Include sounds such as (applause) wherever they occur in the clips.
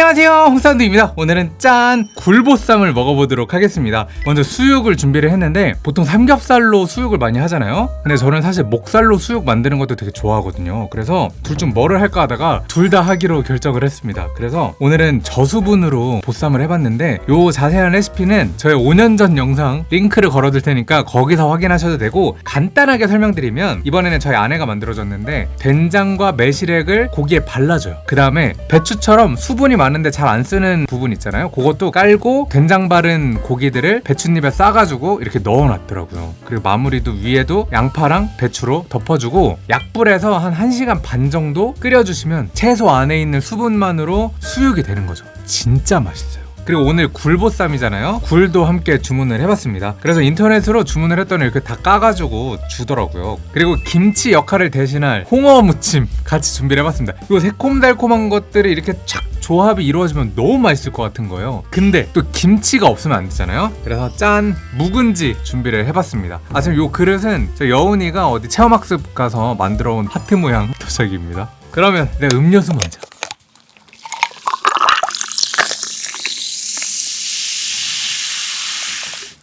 안녕하세요. 홍사운드입니다. 오늘은 짠 굴보쌈을 먹어보도록 하겠습니다. 먼저 수육을 준비를 했는데 보통 삼겹살로 수육을 많이 하잖아요. 근데 저는 사실 목살로 수육 만드는 것도 되게 좋아하거든요. 그래서 둘 중 뭐를 할까 하다가 둘 다 하기로 결정을 했습니다. 그래서 오늘은 저수분으로 보쌈을 해봤는데 요 자세한 레시피는 저의 5년 전 영상 링크를 걸어둘 테니까 거기서 확인하셔도 되고 간단하게 설명드리면 이번에는 저희 아내가 만들어줬는데 된장과 매실액을 고기에 발라줘요. 그 다음에 배추처럼 수분이 많 은데 잘 안 쓰는 부분 있잖아요. 그것도 깔고 된장 바른 고기들을 배춧잎에 싸가지고 이렇게 넣어놨더라고요. 그리고 마무리도 위에도 양파랑 배추로 덮어주고 약불에서 한 1시간 반 정도 끓여주시면 채소 안에 있는 수분만으로 수육이 되는 거죠. 진짜 맛있어요. 그리고 오늘 굴보쌈이잖아요. 굴도 함께 주문을 해봤습니다. 그래서 인터넷으로 주문을 했더니 이렇게 다 까가지고 주더라고요. 그리고 김치 역할을 대신할 홍어 무침 같이 준비를 해봤습니다. 이거 새콤달콤한 것들이 이렇게 착 조합이 이루어지면 너무 맛있을 것 같은 거예요. 근데 또 김치가 없으면 안 되잖아요. 그래서 짠 묵은지 준비를 해봤습니다. 아 지금 요 그릇은 저 여운이가 어디 체험학습 가서 만들어 온 하트 모양 (laughs) 도자기입니다. 그러면 내 음료수 먼저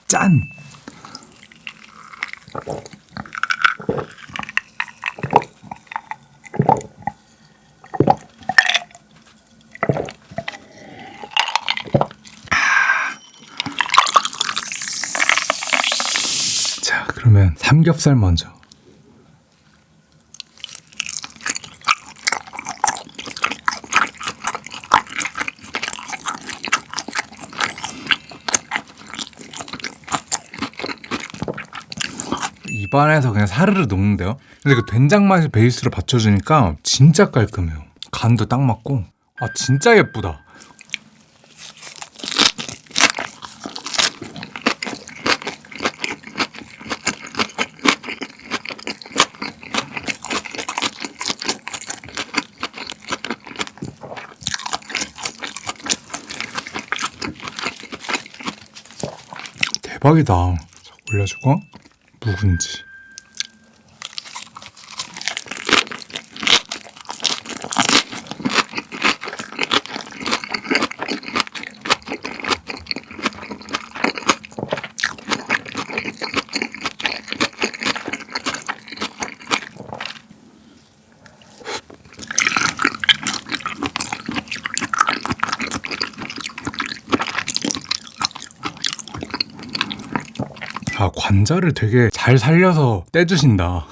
짠! 자, 그러면 삼겹살 먼저. 입안에서 그냥 사르르 녹는데요. 근데 그 된장 맛이 베이스로 받쳐주니까 진짜 깔끔해요. 간도 딱 맞고. 아 진짜 예쁘다. 대박이다. 자, 올려주고 묵은지. 아 관자를 되게 잘 살려서 떼주신다.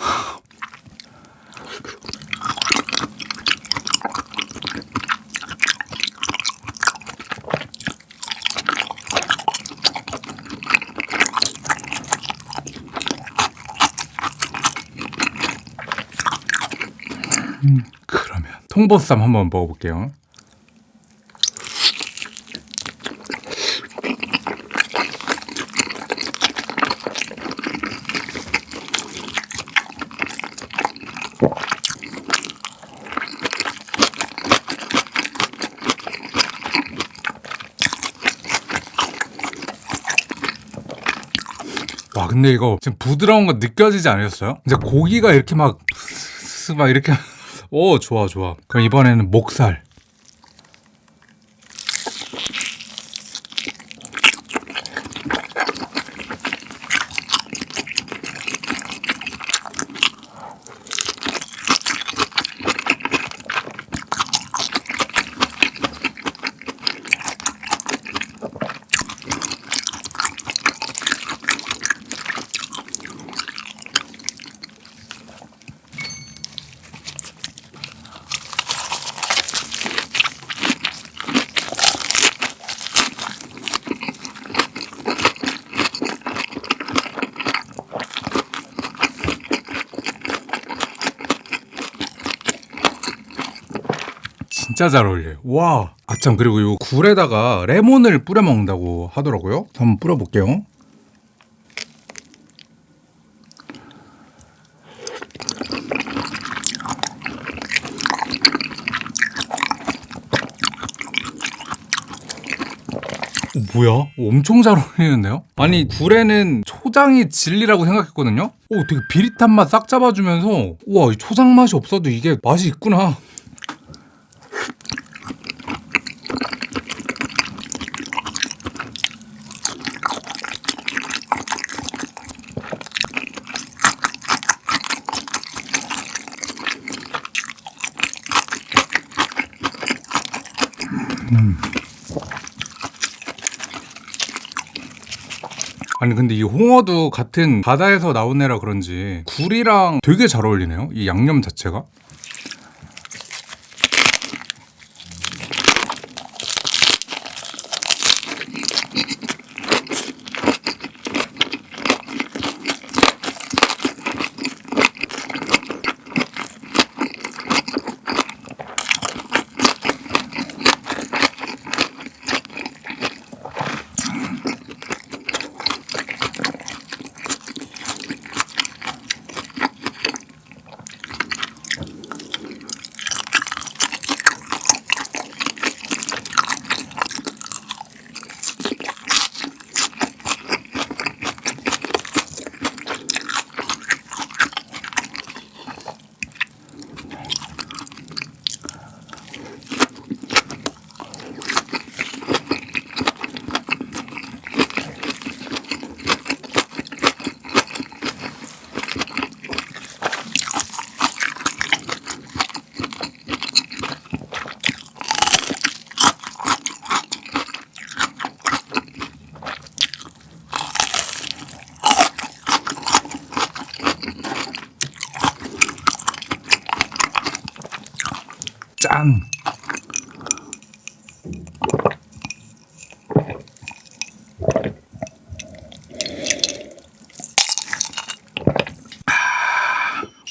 음, 그러면 통보쌈 한번 먹어볼게요. 와 근데 이거 지금 부드러운 거 느껴지지 않으셨어요? 이제 고기가 이렇게 막, (laughs) 막 이렇게. (laughs) 오 좋아 좋아. 그럼 이번에는 목살 진짜 잘 어울려요. 와. 아참 그리고 이 굴에다가 레몬을 뿌려 먹는다고 하더라고요. 한번 뿌려 볼게요. 뭐야? 엄청 잘 어울리는데요? 아니 굴에는 초장이 진리라고 생각했거든요? 오 되게 비릿한 맛 싹 잡아주면서 우와 이 초장 맛이 없어도 이게 맛이 있구나 아니 근데 이 홍어도 같은 바다에서 나온 애라 그런지 굴이랑 되게 잘 어울리네요. 이 양념 자체가. 짠.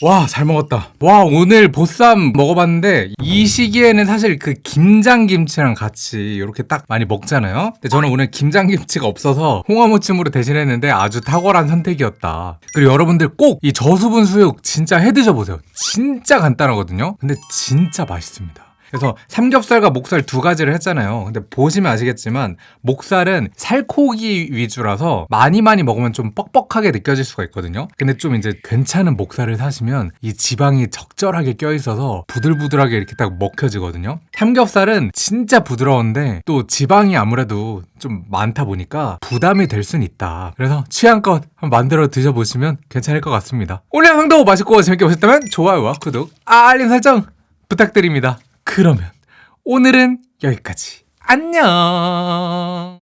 와, 잘 먹었다. 와, 오늘 보쌈 먹어봤는데, 이 시기에는 사실 그 김장김치랑 같이 이렇게 딱 많이 먹잖아요? 근데 저는 오늘 김장김치가 없어서 홍어무침으로 대신했는데 아주 탁월한 선택이었다. 그리고 여러분들 꼭 이 저수분 수육 진짜 해 드셔보세요. 진짜 간단하거든요? 근데 진짜 맛있습니다. 그래서 삼겹살과 목살 두 가지를 했잖아요. 근데 보시면 아시겠지만 목살은 살코기 위주라서 많이 많이 먹으면 좀 뻑뻑하게 느껴질 수가 있거든요. 근데 좀 이제 괜찮은 목살을 사시면 이 지방이 적절하게 껴 있어서 부들부들하게 이렇게 딱 먹혀지거든요. 삼겹살은 진짜 부드러운데 또 지방이 아무래도 좀 많다 보니까 부담이 될 순 있다. 그래서 취향껏 한번 만들어 드셔보시면 괜찮을 것 같습니다. 오늘 영상도 맛있고 재밌게 보셨다면 좋아요와 구독, 알림 설정 부탁드립니다. 그러면 오늘은 여기까지. 안녕!